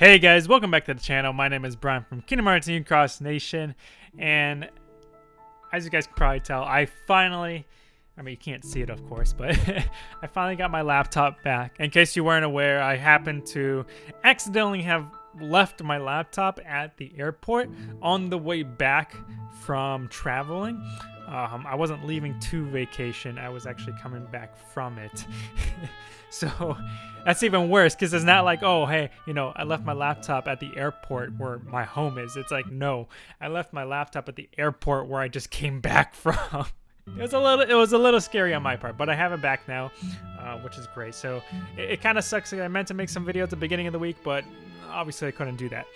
Hey guys, welcome back to the channel. My name is Brian from Kingdom Hearts New Cross Nation, and as you guys can probably tell, I finally, I mean you can't see it of course, but I finally got my laptop back. In case you weren't aware, I happened to accidentally have left my laptop at the airport on the way back from traveling. Um, I wasn't leaving to vacation. I was actually coming back from it. so that's even worse because it's not like, oh, hey, you know, I left my laptop at the airport where my home is. It's like, no, I left my laptop at the airport where I just came back from. It was a little, it was a little scary on my part, but I have it back now, uh, which is great. So it, it kind of sucks. I meant to make some videos at the beginning of the week, but obviously I couldn't do that.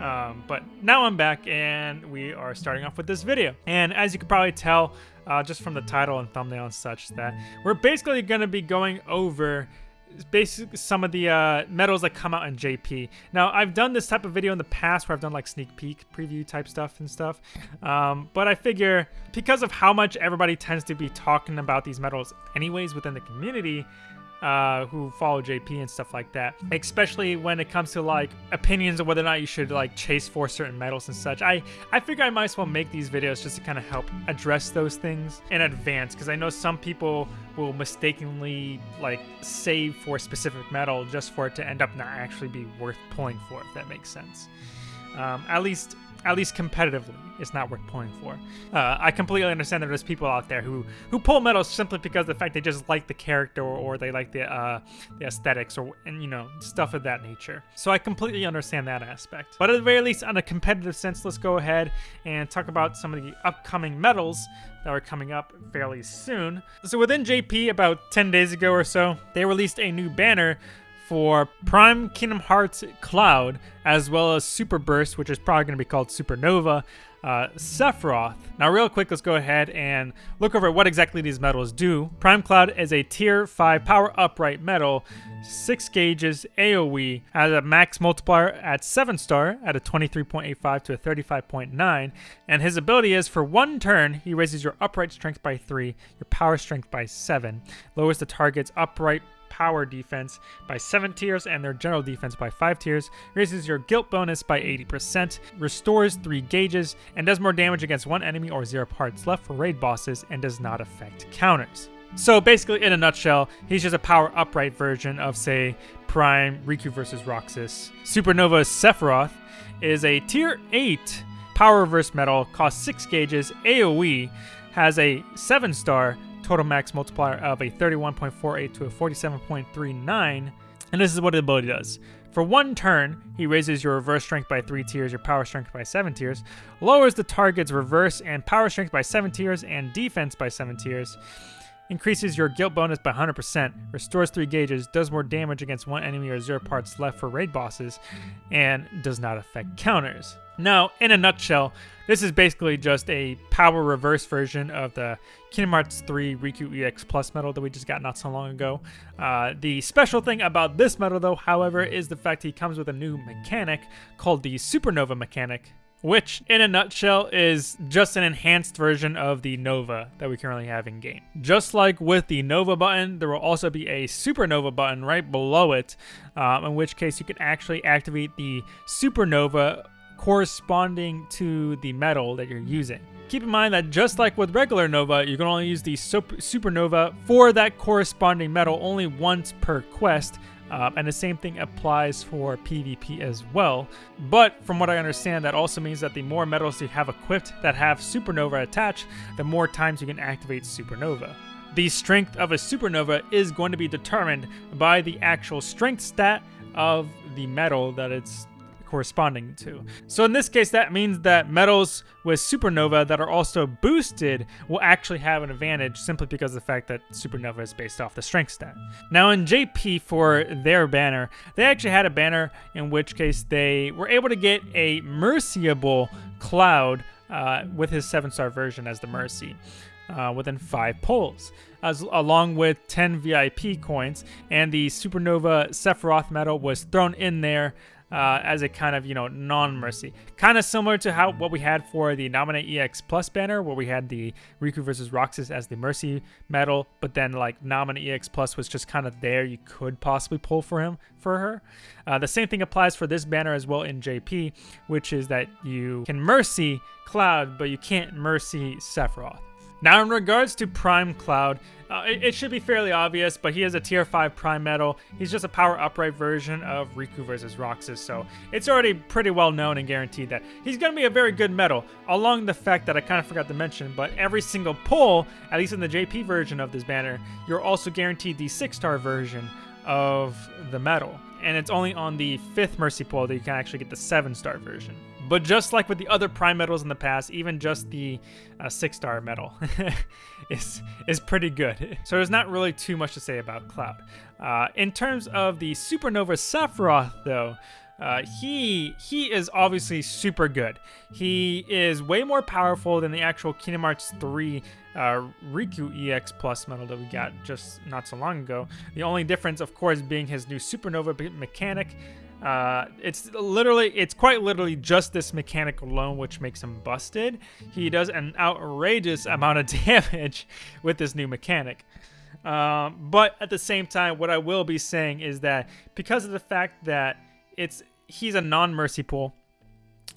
Um, but now I'm back and we are starting off with this video. And as you can probably tell, uh, just from the title and thumbnail and such, that we're basically going to be going over basically some of the uh, medals that come out in JP. Now, I've done this type of video in the past where I've done like sneak peek preview type stuff and stuff. Um, but I figure because of how much everybody tends to be talking about these medals anyways within the community, uh, who follow JP and stuff like that. Especially when it comes to like opinions of whether or not you should like chase for certain medals and such. I, I figure I might as well make these videos just to kind of help address those things in advance because I know some people will mistakenly like save for a specific medal just for it to end up not actually be worth pulling for, if that makes sense. Um, at least at least competitively, it's not worth pulling for. Uh, I completely understand that there's people out there who who pull medals simply because the fact they just like the character or, or they like the uh, the aesthetics or and you know stuff of that nature. So I completely understand that aspect. But at the very least, on a competitive sense, let's go ahead and talk about some of the upcoming medals that are coming up fairly soon. So within JP, about 10 days ago or so, they released a new banner for Prime Kingdom Hearts Cloud, as well as Super Burst, which is probably going to be called Supernova, uh, Sephiroth. Now, real quick, let's go ahead and look over what exactly these medals do. Prime Cloud is a Tier 5 Power Upright medal, 6 gauges AoE, has a max multiplier at 7 star at a 23.85 to a 35.9, and his ability is for one turn, he raises your upright strength by 3, your power strength by 7, lowers the target's upright power defense by 7 tiers and their general defense by 5 tiers, raises your guilt bonus by 80%, restores 3 gauges, and does more damage against one enemy or 0 parts left for raid bosses and does not affect counters. So basically, in a nutshell, he's just a power upright version of, say, Prime Riku versus Roxas. Supernova Sephiroth is a tier 8 power reverse medal, costs 6 gauges, AoE, has a 7 star, total max multiplier of a 31.48 to a 47.39, and this is what the ability does. For one turn, he raises your reverse strength by 3 tiers, your power strength by 7 tiers, lowers the target's reverse and power strength by 7 tiers, and defense by 7 tiers, increases your guilt bonus by 100%, restores 3 gauges, does more damage against one enemy or 0 parts left for raid bosses, and does not affect counters. Now, in a nutshell, this is basically just a power reverse version of the Kingdom Hearts 3 Riku EX Plus medal that we just got not so long ago. Uh, the special thing about this medal, though, however, is the fact he comes with a new mechanic called the Supernova mechanic, which in a nutshell is just an enhanced version of the Nova that we currently have in game. Just like with the Nova button, there will also be a Supernova button right below it, um, in which case you can actually activate the Supernova corresponding to the medal that you're using. Keep in mind that just like with regular Nova, you can only use the super Supernova for that corresponding medal only once per quest, um, and the same thing applies for PvP as well. But from what I understand, that also means that the more medals you have equipped that have Supernova attached, the more times you can activate Supernova. The strength of a Supernova is going to be determined by the actual strength stat of the medal that it's corresponding to. So in this case, that means that medals with Supernova that are also boosted will actually have an advantage simply because of the fact that Supernova is based off the strength stat. Now in JP for their banner, they actually had a banner in which case they were able to get a Merciable Cloud uh, with his 7-star version as the Mercy. Uh, within five pulls, as along with 10 VIP coins, and the Supernova Sephiroth medal was thrown in there uh, as a kind of you know non-mercy, kind of similar to how what we had for the Naminé EX Plus banner, where we had the Riku versus Roxas as the mercy medal, but then like Naminé EX Plus was just kind of there. You could possibly pull for him for her. Uh, the same thing applies for this banner as well in JP, which is that you can mercy Cloud, but you can't mercy Sephiroth. Now, in regards to Prime Cloud, uh, it, it, should be fairly obvious, but he is a tier 5 Prime Medal. He's just a power upright version of Riku versus Roxas, so it's already pretty well known and guaranteed that he's going to be a very good medal, along the fact that I kind of forgot to mention, but every single pull, at least in the JP version of this banner, you're also guaranteed the 6-star version of the medal. And it's only on the 5th Mercy pull that you can actually get the 7-star version. But just like with the other Prime medals in the past, even just the uh, six star medal is is pretty good. So there's not really too much to say about Cloud. Uh, in terms of the Supernova Sephiroth, though, uh, he he is obviously super good. He is way more powerful than the actual Kingdom Hearts 3 uh, Riku EX Plus medal that we got just not so long ago. The only difference, of course, being his new Supernova mechanic. Uh, it's literally, it's quite literally just this mechanic alone which makes him busted. He does an outrageous amount of damage with this new mechanic. Um, but at the same time, what I will be saying is that because of the fact that it's he's a non-mercy pool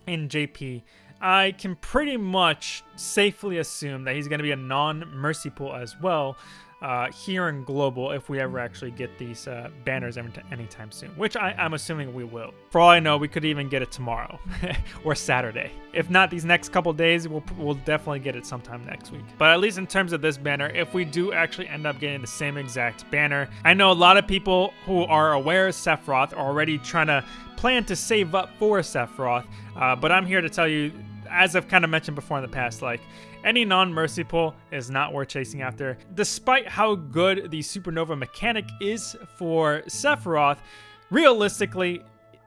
in JP, I can pretty much safely assume that he's going to be a non-mercy pool as well uh, here in global if we ever actually get these uh, banners anytime soon, which I, am assuming we will. For all I know, we could even get it tomorrow or Saturday. If not these next couple days, we'll, we'll definitely get it sometime next week. But at least in terms of this banner, if we do actually end up getting the same exact banner, I know a lot of people who are aware of Sephiroth are already trying to plan to save up for Sephiroth, uh, but I'm here to tell you as I've kind of mentioned before in the past, like any non-mercy pull is not worth chasing after. Despite how good the supernova mechanic is for Sephiroth, realistically,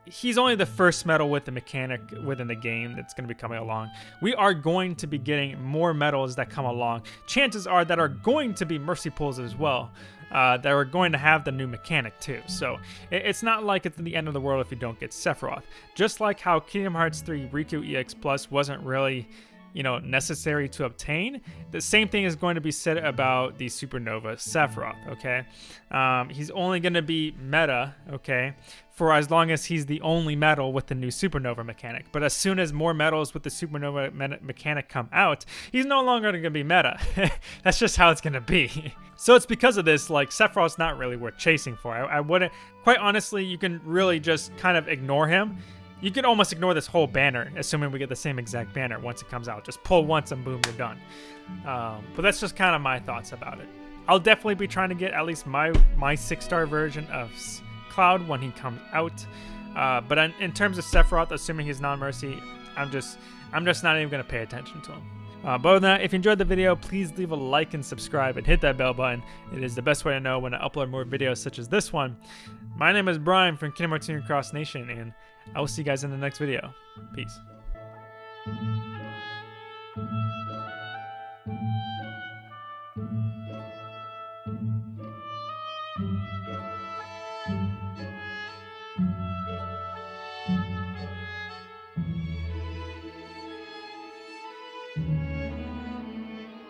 he's only the first medal with the mechanic within the game that's going to be coming along. We are going to be getting more medals that come along. Chances are that are going to be mercy pulls as well. Uh, that are going to have the new mechanic too. So it's not like it's the end of the world if you don't get Sephiroth. Just like how Kingdom Hearts 3 Riku EX Plus wasn't really you know, necessary to obtain. The same thing is going to be said about the Supernova Sephiroth, okay? Um, he's only going to be meta, okay, for as long as he's the only medal with the new Supernova mechanic. But as soon as more medals with the Supernova me mechanic come out, he's no longer going to be meta. That's just how it's going to be. so it's because of this, like, Sephiroth's not really worth chasing for. I, I wouldn't, quite honestly, you can really just kind of ignore him you could almost ignore this whole banner, assuming we get the same exact banner once it comes out. Just pull once and boom, you're done. Um, but that's just kind of my thoughts about it. I'll definitely be trying to get at least my my six-star version of Cloud when he comes out. Uh, but in, in, terms of Sephiroth, assuming he's non-mercy, I'm just I'm just not even gonna pay attention to him. Uh, but other than that, if you enjoyed the video, please leave a like and subscribe and hit that bell button. It is the best way to know when I upload more videos such as this one. My name is Brian from Kingdom Hearts Cross Nation, and I will see you guys in the next video. Peace.